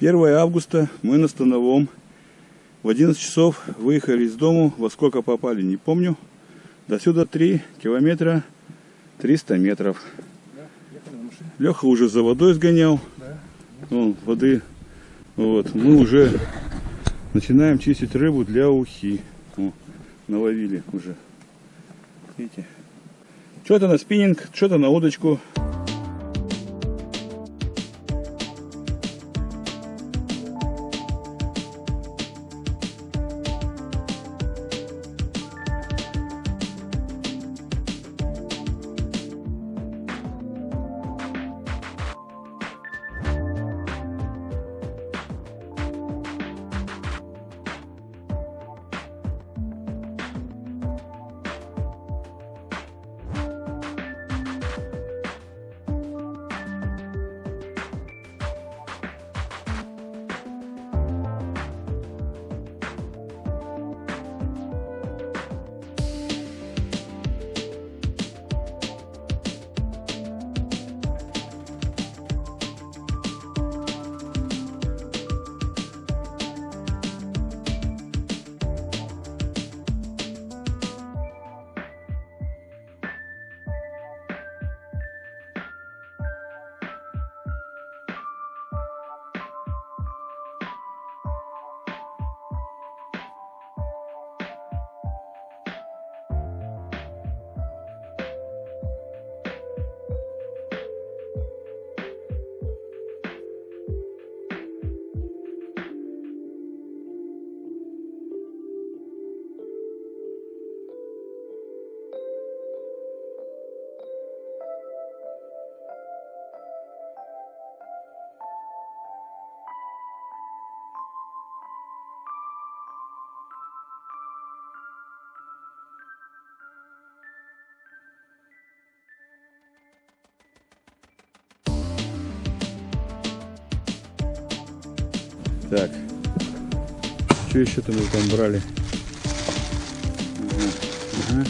1 августа мы на Становом. В 11 часов выехали из дому. Во сколько попали, не помню. До сюда 3 километра 300 метров. Леха уже за водой сгонял. Вон, воды. Вот. Мы уже начинаем чистить рыбу для ухи. О, наловили уже. Видите? Что-то на спиннинг, что-то на удочку. Так. Что еще-то мы там брали? Ага.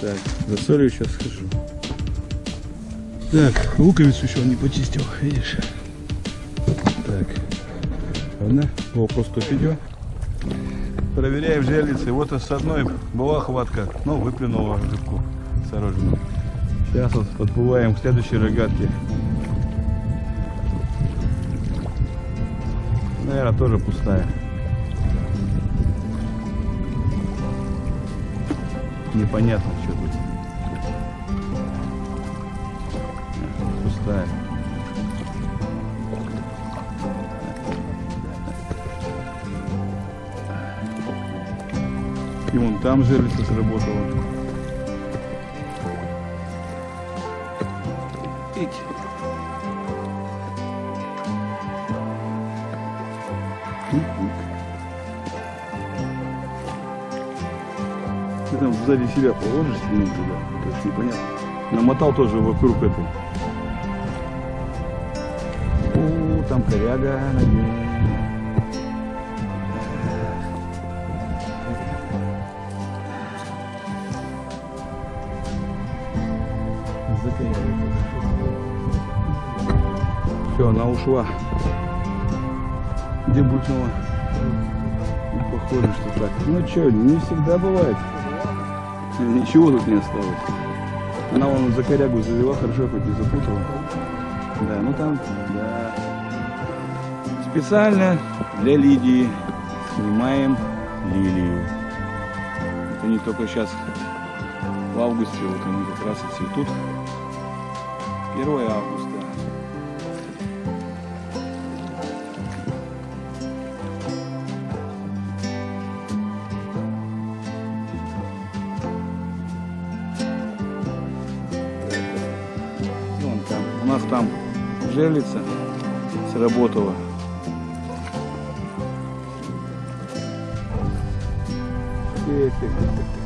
Так, за солью сейчас схожу. Так, луковицу еще он не почистил, видишь? Так. Ладно, о, просто идет. Проверяем жерлицы. Вот с одной была хватка, но выплюнула рыбку осторожно. Сейчас вот подплываем к следующей рогатке. Наверное, тоже пустая. Непонятно, что тут. Пустая. И вон там жерлица сработала. Ить. Ты там сзади себя положишь спину туда, то есть непонятно. Намотал тоже вокруг этой. О, там коряга на ней. Все, она ушла. Где булькнула? Ну, похоже, что так. Ну что, не всегда бывает. Ничего тут не осталось. Она вон за корягу завела, хорошо хоть и запутала. Да, ну там, да. Специально для Лидии снимаем лилию. Это не только сейчас в августе, вот они как раз и цветут. 1 августа. Жерлица сработала. Тих, тих, тих, тих,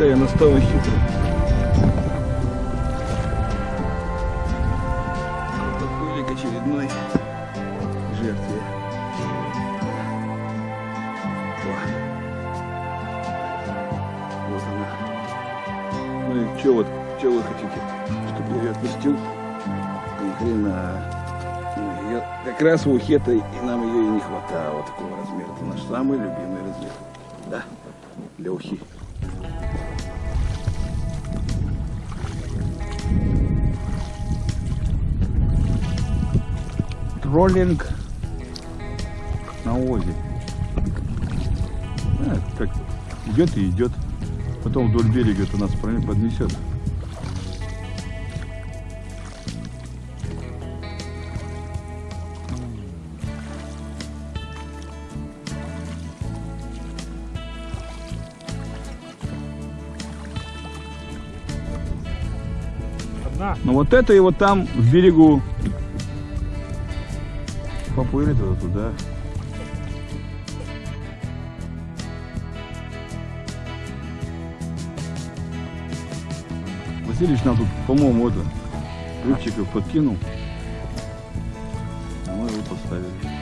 да я настойный хитрый. Подплыли к очередной жертве. О. Вот она. Ну и что вот, что вы хотите? Чтобы я ее отпустил? Ни хрена. Ну, ее как раз в ухе-то и нам ее и не хватало такого размера. Это наш самый любимый размер. Да? Для ухи. Троллинг на озере. А, как идет и идет. Потом вдоль берега это нас поднесет. Но вот это и вот там в берегу поплыли туда-туда. Васильевич нам тут, по-моему, это рыбчиков подкинул. Мы его поставили.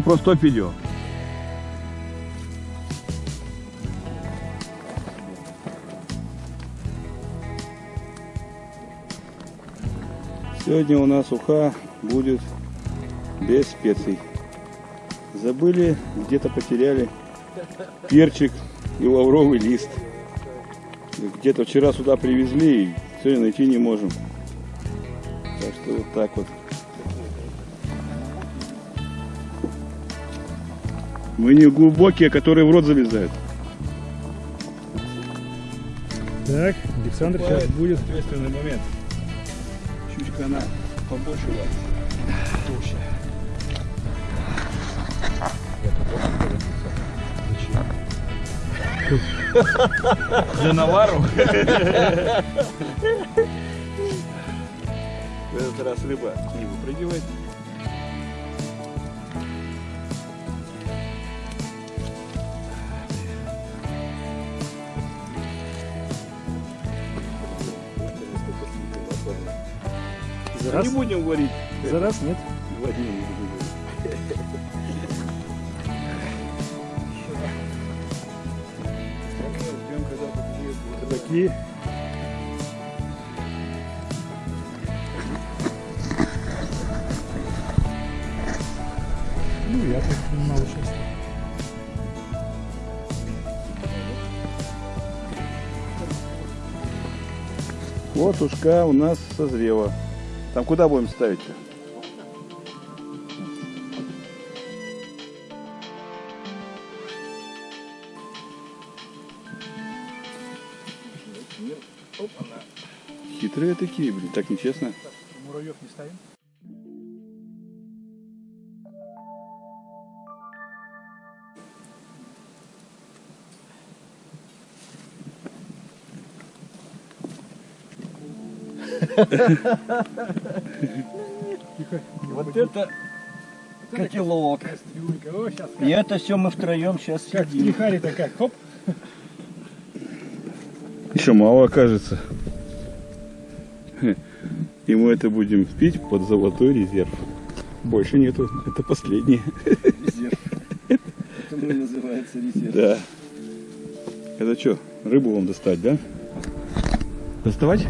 Просто видео. Сегодня у нас уха будет без специй. Забыли, где-то потеряли перчик и лавровый лист. Где-то вчера сюда привезли и сегодня найти не можем. Так что вот так вот. Мы не глубокие, которые в рот залезают. Так, Александр сейчас будет. ответственный момент. Чучка она побольше вас. Толще. Для навару. В этот раз рыба не выпрыгивает. За Не раз, будем говорить. за раз нет. Не подъедет Рыбаки. Ну, я так мало сейчас. Вот ушка у нас созрела. Там куда будем ставить? -то? Хитрые такие, блин, так нечестно. Муравьев не ставим? Вот это котелок. И это все мы втроем сейчас как в сидим. трихаре такая. Хоп. Еще мало окажется. И мы это будем пить под золотой резерв. Больше нету. Это последнее. Резерв. Это называется резерв. Да. Это что, рыбу вам достать, да? Доставать?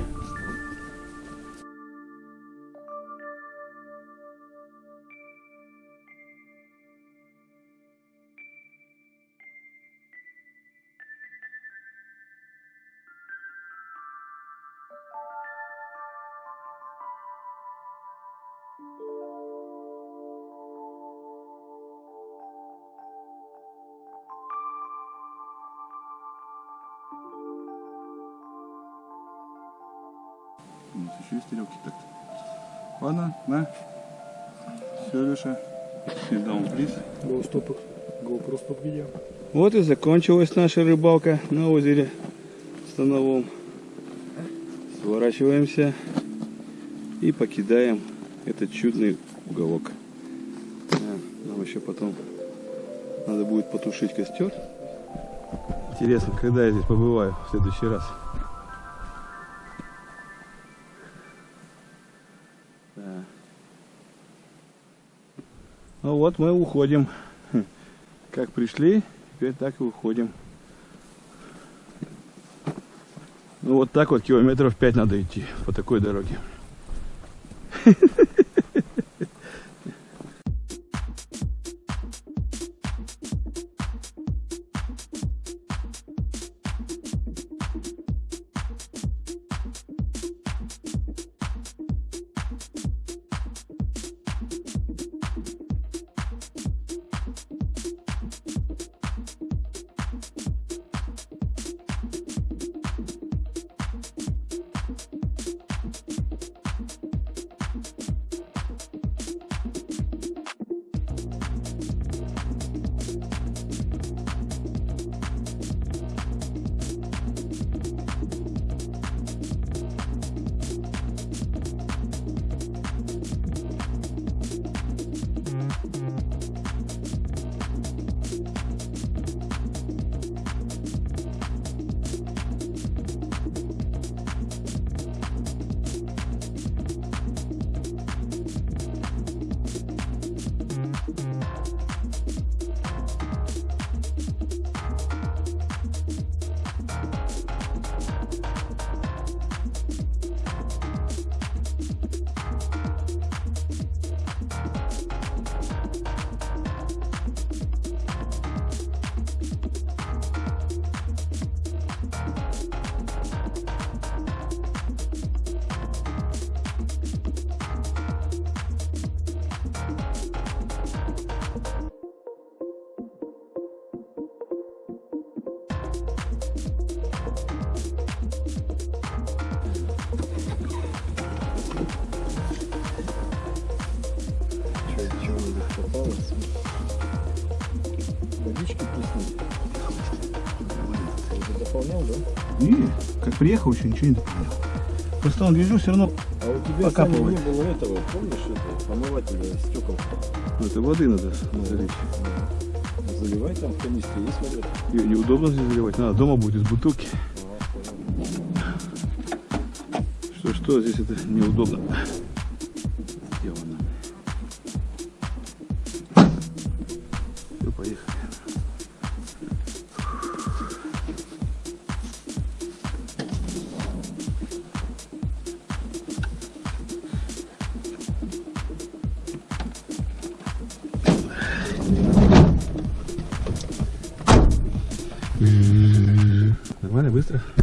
У нас еще есть тарелки так. Ладно, на. Все, Леша. Down, please. GoStop. GoPro стоп видео. Вот и закончилась наша рыбалка на озере Становом. Сворачиваемся и покидаем этот чудный уголок. Нам еще потом надо будет потушить костер. Интересно, когда я здесь побываю в следующий раз. Да. Ну вот мы уходим. Как пришли, теперь так и уходим. Ну вот так вот километров 5 надо идти по такой дороге. Дополнял, да? Не, как приехал, еще ничего не дополнял. Просто он гляжу, все равно А у тебя Покапывать. Саня, не было этого, помнишь, это, помывателя стекол? ну, это воды надо залить. Заливай там в канистре, есть вода? Ее неудобно здесь заливать. Надо дома будет из бутылки. Что что здесь это неудобно. Сделано. Все, поехали. Mister.